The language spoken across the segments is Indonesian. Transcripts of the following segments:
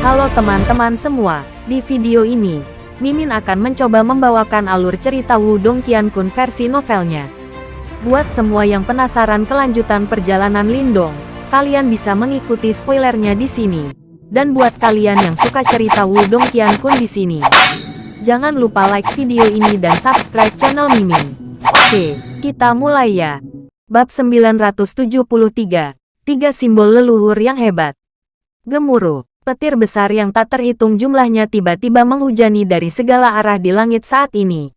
Halo teman-teman semua, di video ini, Mimin akan mencoba membawakan alur cerita Wudong Qiankun versi novelnya. Buat semua yang penasaran kelanjutan perjalanan Lindong, kalian bisa mengikuti spoilernya di sini. Dan buat kalian yang suka cerita Wudong Qiankun di sini, jangan lupa like video ini dan subscribe channel Mimin. Oke, kita mulai ya. Bab 973, Tiga Simbol Leluhur yang Hebat. Gemuruh. Petir besar yang tak terhitung jumlahnya tiba-tiba menghujani dari segala arah di langit saat ini.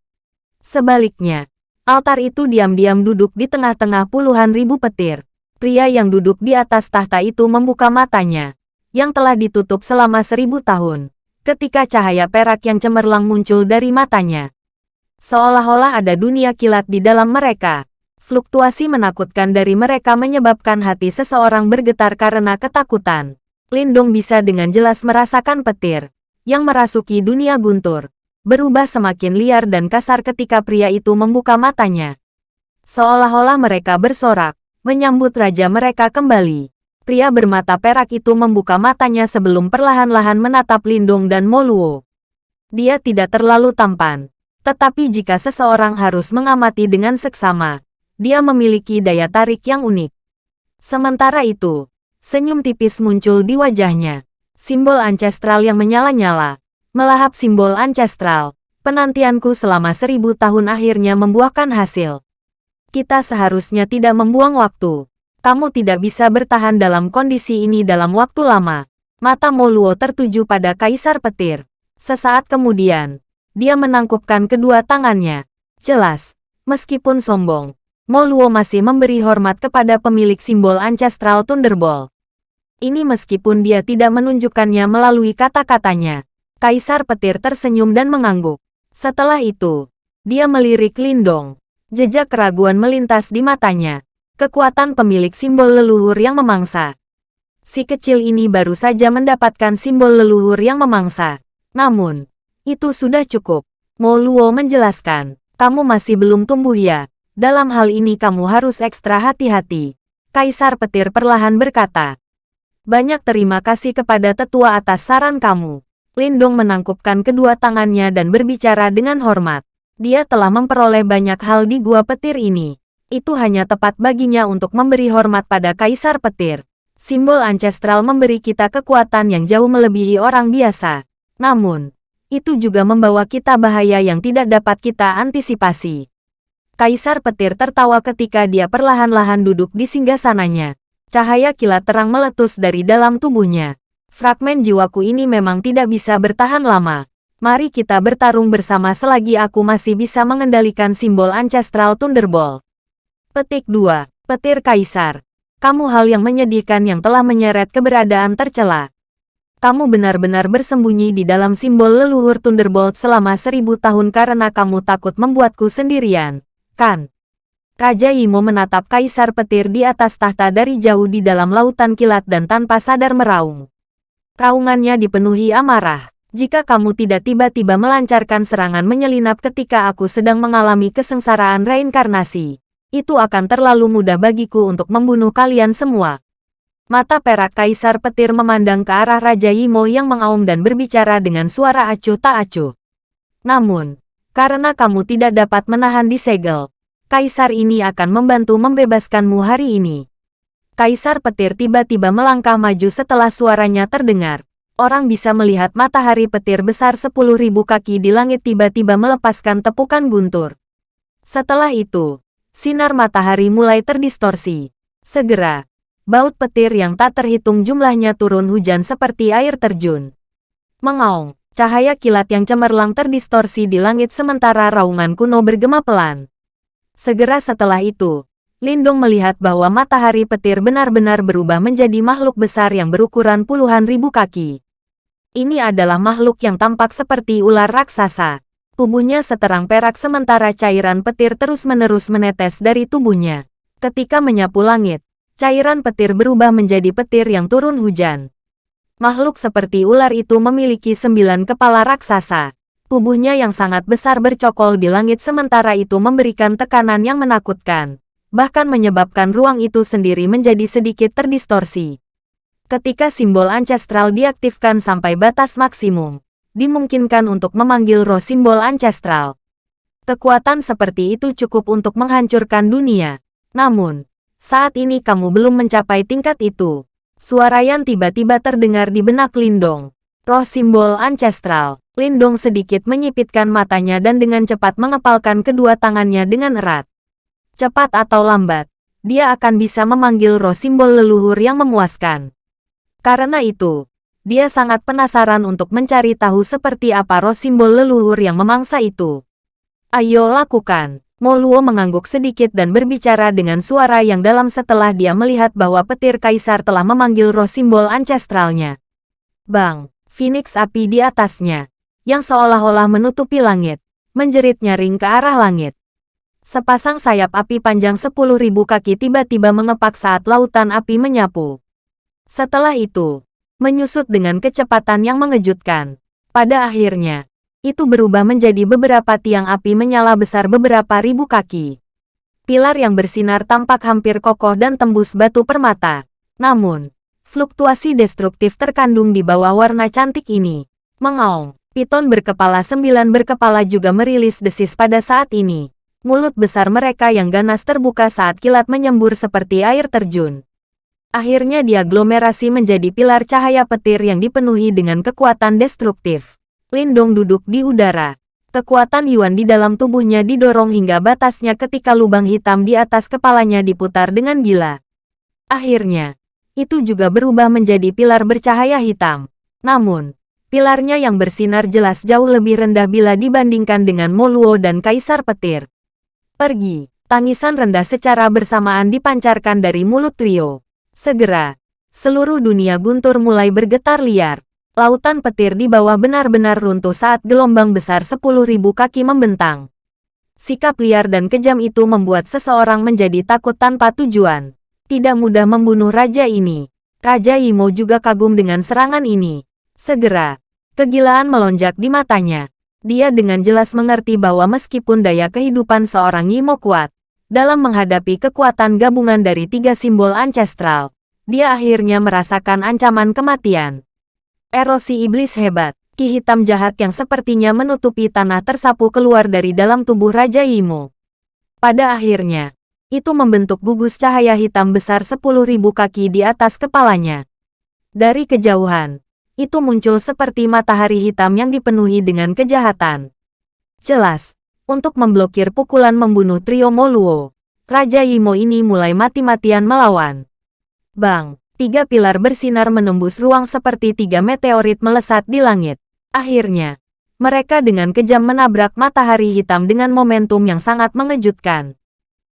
Sebaliknya, altar itu diam-diam duduk di tengah-tengah puluhan ribu petir. Pria yang duduk di atas tahta itu membuka matanya, yang telah ditutup selama seribu tahun, ketika cahaya perak yang cemerlang muncul dari matanya. Seolah-olah ada dunia kilat di dalam mereka. Fluktuasi menakutkan dari mereka menyebabkan hati seseorang bergetar karena ketakutan. Lindong bisa dengan jelas merasakan petir yang merasuki dunia guntur, berubah semakin liar dan kasar ketika pria itu membuka matanya. Seolah-olah mereka bersorak, menyambut raja mereka kembali. Pria bermata perak itu membuka matanya sebelum perlahan-lahan menatap Lindong dan Moluo. Dia tidak terlalu tampan, tetapi jika seseorang harus mengamati dengan seksama, dia memiliki daya tarik yang unik. Sementara itu, Senyum tipis muncul di wajahnya. Simbol ancestral yang menyala-nyala. Melahap simbol ancestral. Penantianku selama seribu tahun akhirnya membuahkan hasil. Kita seharusnya tidak membuang waktu. Kamu tidak bisa bertahan dalam kondisi ini dalam waktu lama. Mata Moluo tertuju pada Kaisar Petir. Sesaat kemudian, dia menangkupkan kedua tangannya. Jelas, meskipun sombong, Moluo masih memberi hormat kepada pemilik simbol Ancestral Thunderbolt. Ini meskipun dia tidak menunjukkannya melalui kata-katanya. Kaisar petir tersenyum dan mengangguk. Setelah itu, dia melirik Lindong. Jejak keraguan melintas di matanya. Kekuatan pemilik simbol leluhur yang memangsa. Si kecil ini baru saja mendapatkan simbol leluhur yang memangsa. Namun, itu sudah cukup. Mo Luo menjelaskan, kamu masih belum tumbuh ya. Dalam hal ini kamu harus ekstra hati-hati. Kaisar petir perlahan berkata. Banyak terima kasih kepada tetua atas saran kamu. Lindong menangkupkan kedua tangannya dan berbicara dengan hormat. Dia telah memperoleh banyak hal di gua petir ini. Itu hanya tepat baginya untuk memberi hormat pada Kaisar Petir. Simbol ancestral memberi kita kekuatan yang jauh melebihi orang biasa. Namun, itu juga membawa kita bahaya yang tidak dapat kita antisipasi. Kaisar Petir tertawa ketika dia perlahan-lahan duduk di singgasananya. Cahaya kilat terang meletus dari dalam tubuhnya. Fragmen jiwaku ini memang tidak bisa bertahan lama. Mari kita bertarung bersama selagi aku masih bisa mengendalikan simbol Ancestral Thunderbolt. Petik 2. Petir Kaisar. Kamu hal yang menyedihkan yang telah menyeret keberadaan tercela. Kamu benar-benar bersembunyi di dalam simbol leluhur Thunderbolt selama seribu tahun karena kamu takut membuatku sendirian, kan? Raja Imo menatap kaisar petir di atas tahta dari jauh di dalam lautan kilat dan tanpa sadar meraung. Raungannya dipenuhi amarah. Jika kamu tidak tiba-tiba melancarkan serangan menyelinap ketika aku sedang mengalami kesengsaraan reinkarnasi, itu akan terlalu mudah bagiku untuk membunuh kalian semua. Mata perak kaisar petir memandang ke arah Raja Imo yang mengaum dan berbicara dengan suara acuh tak acuh. Namun, karena kamu tidak dapat menahan di segel, Kaisar ini akan membantu membebaskanmu hari ini. Kaisar petir tiba-tiba melangkah maju setelah suaranya terdengar. Orang bisa melihat matahari petir besar 10.000 kaki di langit tiba-tiba melepaskan tepukan guntur. Setelah itu, sinar matahari mulai terdistorsi. Segera, baut petir yang tak terhitung jumlahnya turun hujan seperti air terjun. Mengaung, cahaya kilat yang cemerlang terdistorsi di langit sementara raungan kuno bergema pelan. Segera setelah itu, Lindung melihat bahwa matahari petir benar-benar berubah menjadi makhluk besar yang berukuran puluhan ribu kaki. Ini adalah makhluk yang tampak seperti ular raksasa. Tubuhnya seterang perak sementara cairan petir terus-menerus menetes dari tubuhnya. Ketika menyapu langit, cairan petir berubah menjadi petir yang turun hujan. Makhluk seperti ular itu memiliki sembilan kepala raksasa. Tubuhnya yang sangat besar bercokol di langit sementara itu memberikan tekanan yang menakutkan, bahkan menyebabkan ruang itu sendiri menjadi sedikit terdistorsi. Ketika simbol ancestral diaktifkan sampai batas maksimum, dimungkinkan untuk memanggil roh simbol ancestral. Kekuatan seperti itu cukup untuk menghancurkan dunia. Namun, saat ini kamu belum mencapai tingkat itu. Suara yang tiba-tiba terdengar di benak Lindong. Roh simbol ancestral. Lindong sedikit menyipitkan matanya dan dengan cepat mengepalkan kedua tangannya dengan erat. Cepat atau lambat, dia akan bisa memanggil roh simbol leluhur yang memuaskan. Karena itu, dia sangat penasaran untuk mencari tahu seperti apa roh simbol leluhur yang memangsa itu. Ayo lakukan. Moluo mengangguk sedikit dan berbicara dengan suara yang dalam setelah dia melihat bahwa petir kaisar telah memanggil roh simbol ancestralnya. Bang, Phoenix api di atasnya, yang seolah-olah menutupi langit, menjerit nyaring ke arah langit. Sepasang sayap api panjang 10.000 kaki tiba-tiba mengepak saat lautan api menyapu. Setelah itu, menyusut dengan kecepatan yang mengejutkan. Pada akhirnya, itu berubah menjadi beberapa tiang api menyala besar beberapa ribu kaki. Pilar yang bersinar tampak hampir kokoh dan tembus batu permata. Namun, fluktuasi destruktif terkandung di bawah warna cantik ini. Mengaung, piton berkepala sembilan berkepala juga merilis desis pada saat ini. Mulut besar mereka yang ganas terbuka saat kilat menyembur seperti air terjun. Akhirnya diaglomerasi menjadi pilar cahaya petir yang dipenuhi dengan kekuatan destruktif. Lindong duduk di udara. Kekuatan Yuan di dalam tubuhnya didorong hingga batasnya ketika lubang hitam di atas kepalanya diputar dengan gila. Akhirnya, itu juga berubah menjadi pilar bercahaya hitam. Namun, pilarnya yang bersinar jelas jauh lebih rendah bila dibandingkan dengan Moluo dan Kaisar Petir. Pergi, tangisan rendah secara bersamaan dipancarkan dari mulut trio. Segera, seluruh dunia guntur mulai bergetar liar. Lautan petir di bawah benar-benar runtuh saat gelombang besar 10.000 kaki membentang. Sikap liar dan kejam itu membuat seseorang menjadi takut tanpa tujuan. Tidak mudah membunuh raja ini. Raja Imo juga kagum dengan serangan ini. Segera, kegilaan melonjak di matanya. Dia dengan jelas mengerti bahwa meskipun daya kehidupan seorang Imo kuat, dalam menghadapi kekuatan gabungan dari tiga simbol ancestral, dia akhirnya merasakan ancaman kematian. Erosi iblis hebat, ki hitam jahat yang sepertinya menutupi tanah tersapu keluar dari dalam tubuh Raja Imo. Pada akhirnya, itu membentuk gugus cahaya hitam besar 10.000 kaki di atas kepalanya. Dari kejauhan, itu muncul seperti matahari hitam yang dipenuhi dengan kejahatan. Jelas, untuk memblokir pukulan membunuh trio Moluo. Raja Yimo ini mulai mati-matian melawan. Bang, tiga pilar bersinar menembus ruang seperti tiga meteorit melesat di langit. Akhirnya, mereka dengan kejam menabrak matahari hitam dengan momentum yang sangat mengejutkan.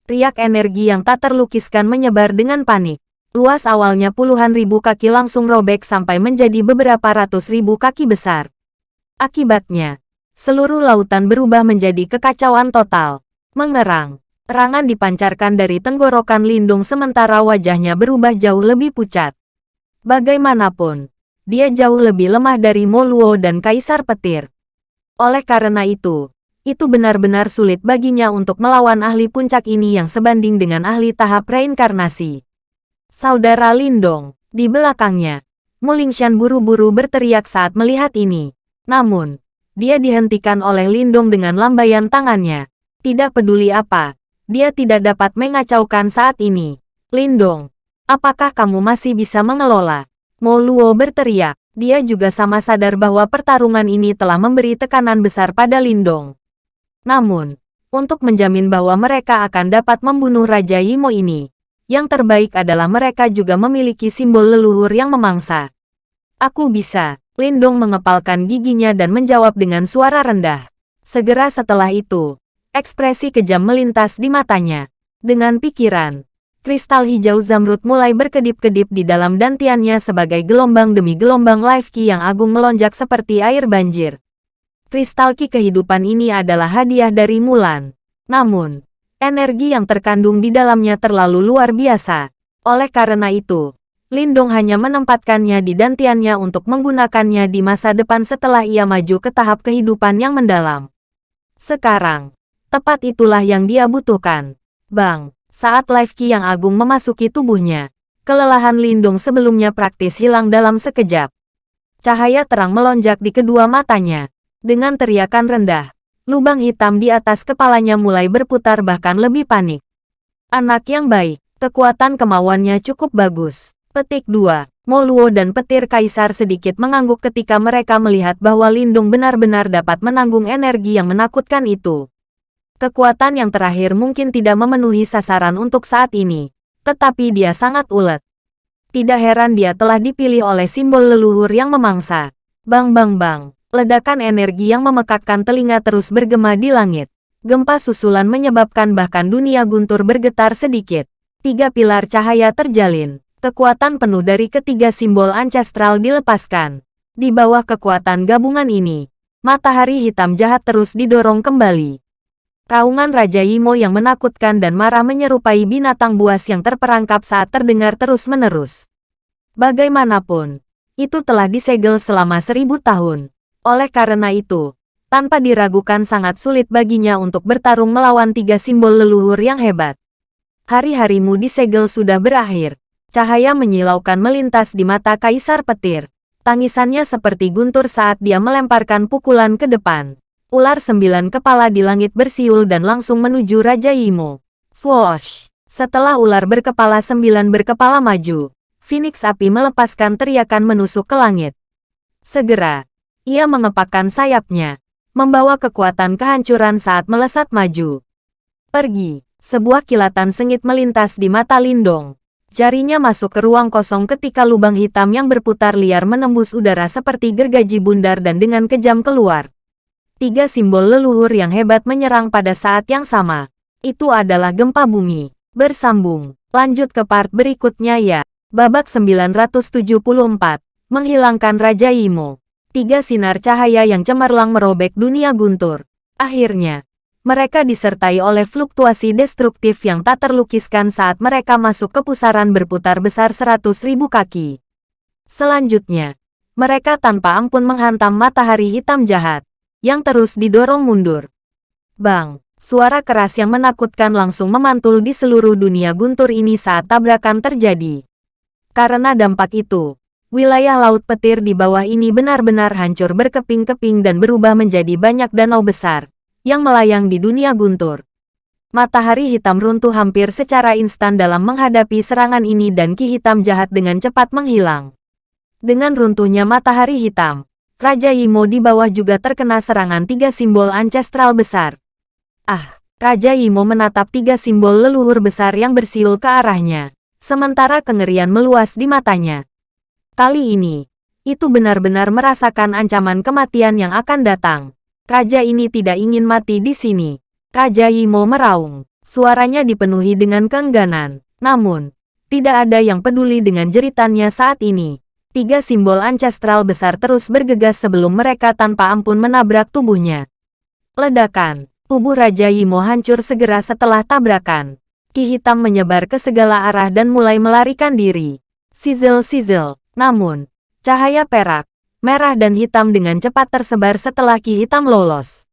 Riak energi yang tak terlukiskan menyebar dengan panik. Luas awalnya puluhan ribu kaki langsung robek sampai menjadi beberapa ratus ribu kaki besar. Akibatnya, Seluruh lautan berubah menjadi kekacauan total. Mengerang. Terangan dipancarkan dari tenggorokan Lindung sementara wajahnya berubah jauh lebih pucat. Bagaimanapun, dia jauh lebih lemah dari Moluo dan Kaisar Petir. Oleh karena itu, itu benar-benar sulit baginya untuk melawan ahli puncak ini yang sebanding dengan ahli tahap reinkarnasi. Saudara Lindong, di belakangnya, Mulingshan buru-buru berteriak saat melihat ini. Namun, dia dihentikan oleh Lindong dengan lambaian tangannya. Tidak peduli apa, dia tidak dapat mengacaukan saat ini. Lindong, apakah kamu masih bisa mengelola? Mo Luo berteriak. Dia juga sama sadar bahwa pertarungan ini telah memberi tekanan besar pada Lindong. Namun, untuk menjamin bahwa mereka akan dapat membunuh Raja Yimo ini, yang terbaik adalah mereka juga memiliki simbol leluhur yang memangsa. Aku bisa, Lindong mengepalkan giginya dan menjawab dengan suara rendah. Segera setelah itu, ekspresi kejam melintas di matanya. Dengan pikiran, kristal hijau zamrud mulai berkedip-kedip di dalam dantiannya sebagai gelombang demi gelombang life ki yang agung melonjak seperti air banjir. Kristal ki kehidupan ini adalah hadiah dari Mulan. Namun, energi yang terkandung di dalamnya terlalu luar biasa. Oleh karena itu, Lindong hanya menempatkannya di dantiannya untuk menggunakannya di masa depan setelah ia maju ke tahap kehidupan yang mendalam. Sekarang, tepat itulah yang dia butuhkan. Bang, saat Life Ki yang agung memasuki tubuhnya, Kelelahan Lindung sebelumnya praktis hilang dalam sekejap. Cahaya terang melonjak di kedua matanya. Dengan teriakan rendah, lubang hitam di atas kepalanya mulai berputar bahkan lebih panik. Anak yang baik, kekuatan kemauannya cukup bagus. Petik 2. Moluo dan petir kaisar sedikit mengangguk ketika mereka melihat bahwa Lindung benar-benar dapat menanggung energi yang menakutkan itu. Kekuatan yang terakhir mungkin tidak memenuhi sasaran untuk saat ini, tetapi dia sangat ulet. Tidak heran dia telah dipilih oleh simbol leluhur yang memangsa. Bang bang bang, ledakan energi yang memekakkan telinga terus bergema di langit. Gempa susulan menyebabkan bahkan dunia guntur bergetar sedikit. Tiga pilar cahaya terjalin. Kekuatan penuh dari ketiga simbol ancestral dilepaskan. Di bawah kekuatan gabungan ini, matahari hitam jahat terus didorong kembali. Raungan Raja Imo yang menakutkan dan marah menyerupai binatang buas yang terperangkap saat terdengar terus-menerus. Bagaimanapun, itu telah disegel selama seribu tahun. Oleh karena itu, tanpa diragukan sangat sulit baginya untuk bertarung melawan tiga simbol leluhur yang hebat. Hari-harimu disegel sudah berakhir. Cahaya menyilaukan melintas di mata Kaisar Petir. Tangisannya seperti guntur saat dia melemparkan pukulan ke depan. Ular sembilan kepala di langit bersiul dan langsung menuju Raja Imo. Swoosh! Setelah ular berkepala sembilan berkepala maju, Phoenix api melepaskan teriakan menusuk ke langit. Segera, ia mengepakkan sayapnya, membawa kekuatan kehancuran saat melesat maju. Pergi, sebuah kilatan sengit melintas di mata Lindong. Jarinya masuk ke ruang kosong ketika lubang hitam yang berputar liar menembus udara seperti gergaji bundar dan dengan kejam keluar. Tiga simbol leluhur yang hebat menyerang pada saat yang sama. Itu adalah gempa bumi. Bersambung. Lanjut ke part berikutnya ya. Babak 974. Menghilangkan Raja Imo. Tiga sinar cahaya yang cemerlang merobek dunia guntur. Akhirnya, mereka disertai oleh fluktuasi destruktif yang tak terlukiskan saat mereka masuk ke pusaran berputar besar seratus ribu kaki. Selanjutnya, mereka tanpa ampun menghantam matahari hitam jahat yang terus didorong mundur. Bang, suara keras yang menakutkan langsung memantul di seluruh dunia guntur ini saat tabrakan terjadi. Karena dampak itu, wilayah laut petir di bawah ini benar-benar hancur berkeping-keping dan berubah menjadi banyak danau besar yang melayang di dunia guntur. Matahari hitam runtuh hampir secara instan dalam menghadapi serangan ini dan ki hitam jahat dengan cepat menghilang. Dengan runtuhnya matahari hitam, Raja Yimo di bawah juga terkena serangan tiga simbol ancestral besar. Ah, Raja Yimo menatap tiga simbol leluhur besar yang bersiul ke arahnya, sementara kengerian meluas di matanya. Kali ini, itu benar-benar merasakan ancaman kematian yang akan datang. Raja ini tidak ingin mati di sini. Raja Yimo meraung. Suaranya dipenuhi dengan keengganan. Namun, tidak ada yang peduli dengan jeritannya saat ini. Tiga simbol ancestral besar terus bergegas sebelum mereka tanpa ampun menabrak tubuhnya. Ledakan, tubuh Raja Yimo hancur segera setelah tabrakan. Ki hitam menyebar ke segala arah dan mulai melarikan diri. Sizzle-sizzle, namun, cahaya perak, merah dan hitam dengan cepat tersebar setelah Ki hitam lolos.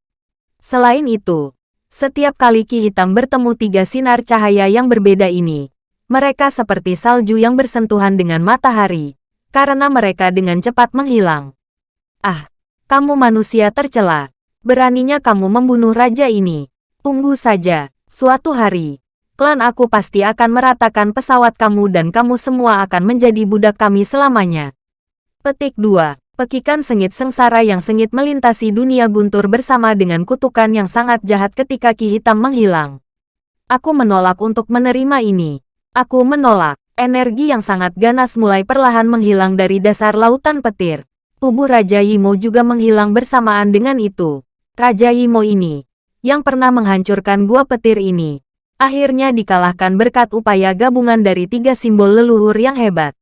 Selain itu, setiap kali Ki hitam bertemu tiga sinar cahaya yang berbeda ini, mereka seperti salju yang bersentuhan dengan matahari karena mereka dengan cepat menghilang. Ah, kamu manusia tercela. Beraninya kamu membunuh raja ini. Tunggu saja, suatu hari, klan aku pasti akan meratakan pesawat kamu dan kamu semua akan menjadi budak kami selamanya. Petik 2. Pekikan sengit sengsara yang sengit melintasi dunia guntur bersama dengan kutukan yang sangat jahat ketika Ki Hitam menghilang. Aku menolak untuk menerima ini. Aku menolak. Energi yang sangat ganas mulai perlahan menghilang dari dasar lautan petir. Tubuh Raja Yimo juga menghilang bersamaan dengan itu. Raja Yimo ini, yang pernah menghancurkan gua petir ini, akhirnya dikalahkan berkat upaya gabungan dari tiga simbol leluhur yang hebat.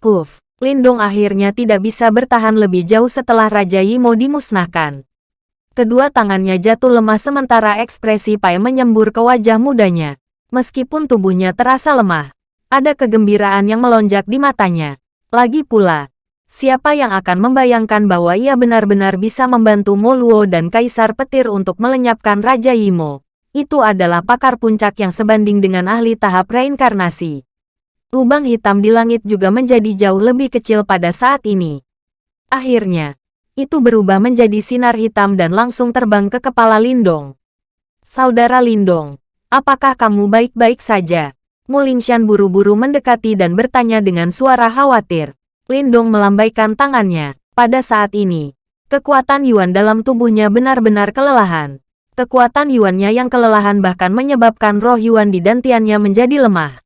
Kuf, Lindong akhirnya tidak bisa bertahan lebih jauh setelah Raja Yimo dimusnahkan. Kedua tangannya jatuh lemah sementara ekspresi Pai menyembur ke wajah mudanya. Meskipun tubuhnya terasa lemah, ada kegembiraan yang melonjak di matanya. Lagi pula, siapa yang akan membayangkan bahwa ia benar-benar bisa membantu Moluo dan Kaisar Petir untuk melenyapkan Raja Yimo. Itu adalah pakar puncak yang sebanding dengan ahli tahap reinkarnasi. Lubang hitam di langit juga menjadi jauh lebih kecil pada saat ini. Akhirnya, itu berubah menjadi sinar hitam dan langsung terbang ke kepala Lindong. Saudara Lindong, apakah kamu baik-baik saja? Mulingshan buru-buru mendekati dan bertanya dengan suara khawatir. Lindong melambaikan tangannya. Pada saat ini, kekuatan Yuan dalam tubuhnya benar-benar kelelahan. Kekuatan Yuannya yang kelelahan bahkan menyebabkan roh Yuan di dantiannya menjadi lemah.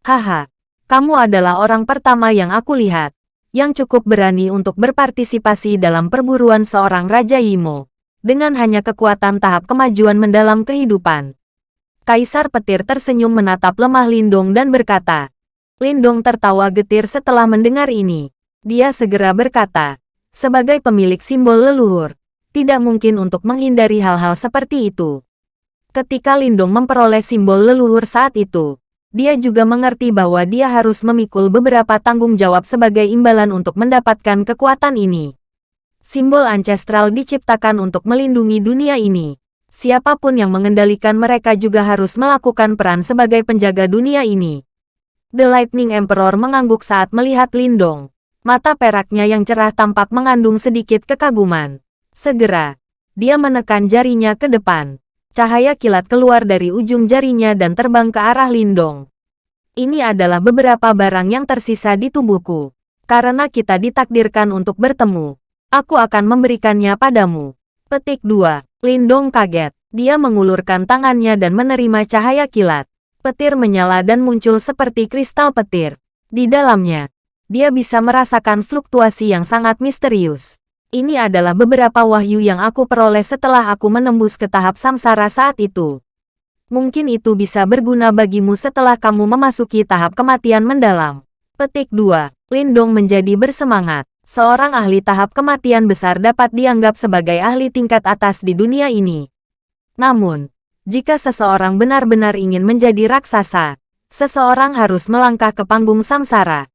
Haha, kamu adalah orang pertama yang aku lihat, yang cukup berani untuk berpartisipasi dalam perburuan seorang Raja Imo, dengan hanya kekuatan tahap kemajuan mendalam kehidupan. Kaisar petir tersenyum menatap lemah Lindong dan berkata. Lindong tertawa getir setelah mendengar ini. Dia segera berkata, sebagai pemilik simbol leluhur, tidak mungkin untuk menghindari hal-hal seperti itu. Ketika Lindong memperoleh simbol leluhur saat itu, dia juga mengerti bahwa dia harus memikul beberapa tanggung jawab sebagai imbalan untuk mendapatkan kekuatan ini. Simbol ancestral diciptakan untuk melindungi dunia ini siapa pun yang mengendalikan mereka juga harus melakukan peran sebagai penjaga dunia ini. The Lightning Emperor mengangguk saat melihat Lindong. Mata peraknya yang cerah tampak mengandung sedikit kekaguman. Segera, dia menekan jarinya ke depan. Cahaya kilat keluar dari ujung jarinya dan terbang ke arah Lindong. Ini adalah beberapa barang yang tersisa di tubuhku. Karena kita ditakdirkan untuk bertemu, aku akan memberikannya padamu. Petik 2. Lindong kaget. Dia mengulurkan tangannya dan menerima cahaya kilat. Petir menyala dan muncul seperti kristal petir. Di dalamnya, dia bisa merasakan fluktuasi yang sangat misterius. Ini adalah beberapa wahyu yang aku peroleh setelah aku menembus ke tahap samsara saat itu. Mungkin itu bisa berguna bagimu setelah kamu memasuki tahap kematian mendalam. Petik 2. Lindong menjadi bersemangat seorang ahli tahap kematian besar dapat dianggap sebagai ahli tingkat atas di dunia ini. Namun, jika seseorang benar-benar ingin menjadi raksasa, seseorang harus melangkah ke panggung samsara.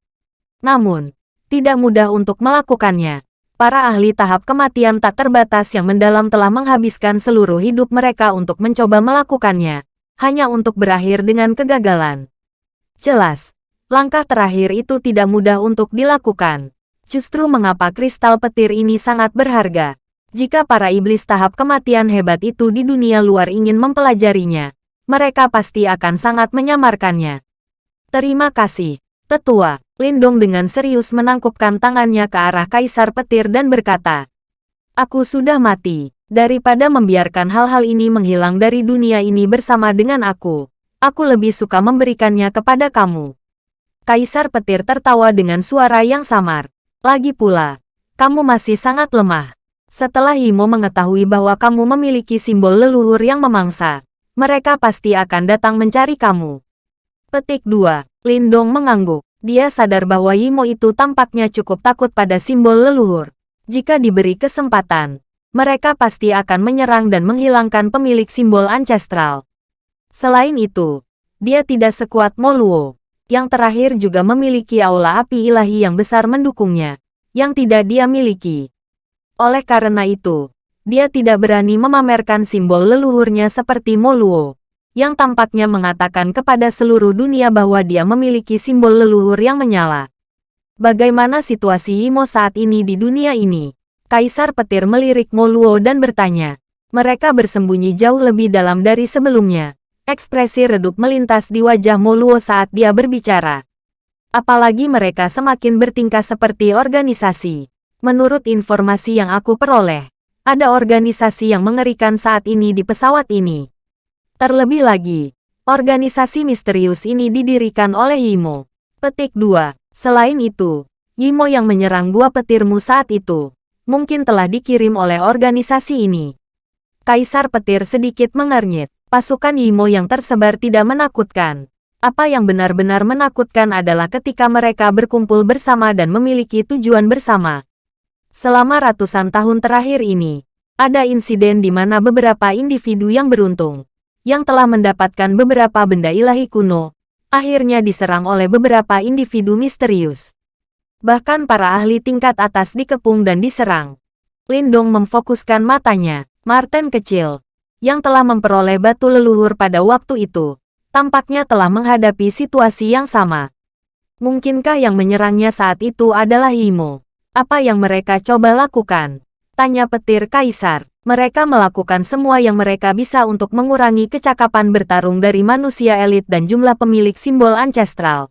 Namun, tidak mudah untuk melakukannya. Para ahli tahap kematian tak terbatas yang mendalam telah menghabiskan seluruh hidup mereka untuk mencoba melakukannya, hanya untuk berakhir dengan kegagalan. Jelas, langkah terakhir itu tidak mudah untuk dilakukan. Justru mengapa kristal petir ini sangat berharga. Jika para iblis tahap kematian hebat itu di dunia luar ingin mempelajarinya, mereka pasti akan sangat menyamarkannya. Terima kasih, Tetua. Lindong dengan serius menangkupkan tangannya ke arah Kaisar Petir dan berkata, Aku sudah mati. Daripada membiarkan hal-hal ini menghilang dari dunia ini bersama dengan aku, aku lebih suka memberikannya kepada kamu. Kaisar Petir tertawa dengan suara yang samar. Lagi pula, kamu masih sangat lemah. Setelah Himo mengetahui bahwa kamu memiliki simbol leluhur yang memangsa, mereka pasti akan datang mencari kamu. Petik 2. Lindong mengangguk. Dia sadar bahwa Yimo itu tampaknya cukup takut pada simbol leluhur. Jika diberi kesempatan, mereka pasti akan menyerang dan menghilangkan pemilik simbol ancestral. Selain itu, dia tidak sekuat Moluo yang terakhir juga memiliki aula api ilahi yang besar mendukungnya, yang tidak dia miliki. Oleh karena itu, dia tidak berani memamerkan simbol leluhurnya seperti Moluo, yang tampaknya mengatakan kepada seluruh dunia bahwa dia memiliki simbol leluhur yang menyala. Bagaimana situasi Imo saat ini di dunia ini? Kaisar petir melirik Moluo dan bertanya. Mereka bersembunyi jauh lebih dalam dari sebelumnya. Ekspresi redup melintas di wajah Moluo saat dia berbicara. Apalagi mereka semakin bertingkah seperti organisasi. Menurut informasi yang aku peroleh, ada organisasi yang mengerikan saat ini di pesawat ini. Terlebih lagi, organisasi misterius ini didirikan oleh Yimo. Petik 2. Selain itu, Yimo yang menyerang gua petirmu saat itu, mungkin telah dikirim oleh organisasi ini. Kaisar petir sedikit mengernyit. Pasukan Yimo yang tersebar tidak menakutkan. Apa yang benar-benar menakutkan adalah ketika mereka berkumpul bersama dan memiliki tujuan bersama. Selama ratusan tahun terakhir ini, ada insiden di mana beberapa individu yang beruntung, yang telah mendapatkan beberapa benda ilahi kuno, akhirnya diserang oleh beberapa individu misterius. Bahkan para ahli tingkat atas dikepung dan diserang. Lindong memfokuskan matanya. Martin kecil, yang telah memperoleh batu leluhur pada waktu itu, tampaknya telah menghadapi situasi yang sama. Mungkinkah yang menyerangnya saat itu adalah Imo? Apa yang mereka coba lakukan? Tanya petir Kaisar. Mereka melakukan semua yang mereka bisa untuk mengurangi kecakapan bertarung dari manusia elit dan jumlah pemilik simbol ancestral.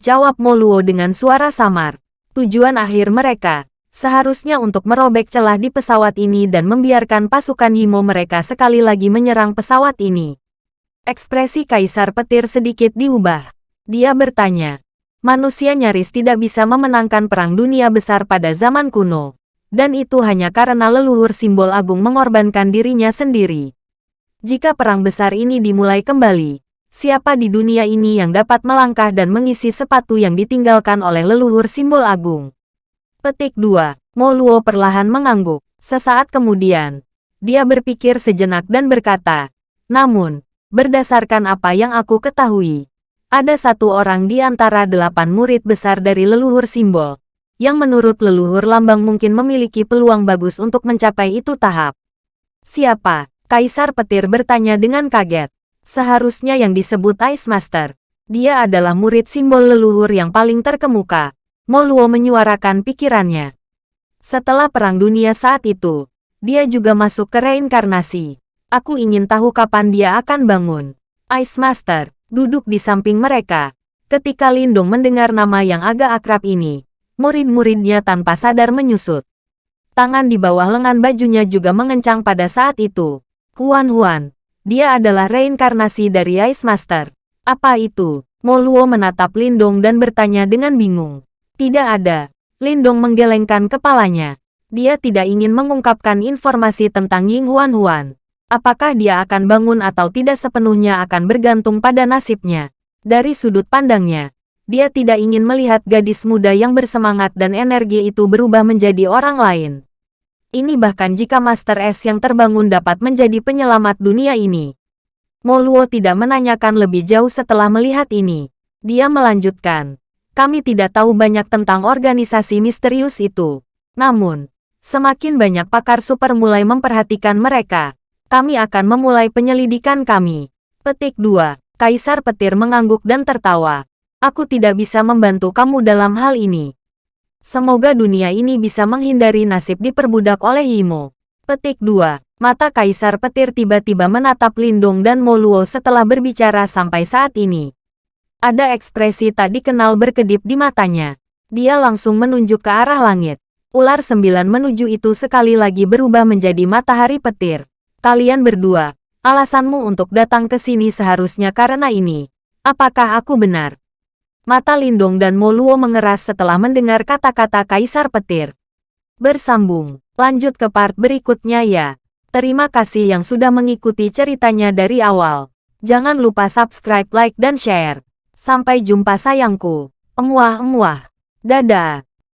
Jawab Moluo dengan suara samar. Tujuan akhir mereka, seharusnya untuk merobek celah di pesawat ini dan membiarkan pasukan Yimo mereka sekali lagi menyerang pesawat ini. Ekspresi Kaisar Petir sedikit diubah. Dia bertanya, manusia nyaris tidak bisa memenangkan perang dunia besar pada zaman kuno dan itu hanya karena leluhur simbol agung mengorbankan dirinya sendiri. Jika perang besar ini dimulai kembali, siapa di dunia ini yang dapat melangkah dan mengisi sepatu yang ditinggalkan oleh leluhur simbol agung? Petik 2. Moluo perlahan mengangguk. Sesaat kemudian, dia berpikir sejenak dan berkata, Namun, berdasarkan apa yang aku ketahui, ada satu orang di antara delapan murid besar dari leluhur simbol, yang menurut leluhur lambang mungkin memiliki peluang bagus untuk mencapai itu tahap. Siapa? Kaisar Petir bertanya dengan kaget. Seharusnya yang disebut Ice Master. Dia adalah murid simbol leluhur yang paling terkemuka. Moluo menyuarakan pikirannya. Setelah Perang Dunia saat itu, dia juga masuk ke reinkarnasi. Aku ingin tahu kapan dia akan bangun. Ice Master, duduk di samping mereka. Ketika Lindung mendengar nama yang agak akrab ini, murid-muridnya tanpa sadar menyusut. Tangan di bawah lengan bajunya juga mengencang pada saat itu. Huan Huan, dia adalah reinkarnasi dari Ice Master. Apa itu? Moluo menatap Lindong dan bertanya dengan bingung. Tidak ada. Lindong menggelengkan kepalanya. Dia tidak ingin mengungkapkan informasi tentang Ying Huan Huan. Apakah dia akan bangun atau tidak sepenuhnya akan bergantung pada nasibnya. Dari sudut pandangnya, dia tidak ingin melihat gadis muda yang bersemangat dan energi itu berubah menjadi orang lain. Ini bahkan jika Master S yang terbangun dapat menjadi penyelamat dunia ini. Moluo tidak menanyakan lebih jauh setelah melihat ini. Dia melanjutkan, kami tidak tahu banyak tentang organisasi misterius itu. Namun, semakin banyak pakar super mulai memperhatikan mereka, kami akan memulai penyelidikan kami. Petik 2. Kaisar Petir mengangguk dan tertawa. Aku tidak bisa membantu kamu dalam hal ini. Semoga dunia ini bisa menghindari nasib diperbudak oleh Yimo. Petik 2. Mata Kaisar Petir tiba-tiba menatap Lindung dan Moluo setelah berbicara sampai saat ini. Ada ekspresi tak dikenal berkedip di matanya. Dia langsung menunjuk ke arah langit. Ular sembilan menuju itu sekali lagi berubah menjadi matahari petir. Kalian berdua, alasanmu untuk datang ke sini seharusnya karena ini. Apakah aku benar? Mata Lindong dan Moluo mengeras setelah mendengar kata-kata Kaisar Petir. Bersambung, lanjut ke part berikutnya ya. Terima kasih yang sudah mengikuti ceritanya dari awal. Jangan lupa subscribe, like, dan share. Sampai jumpa sayangku. Emuah-emuah. Dadah.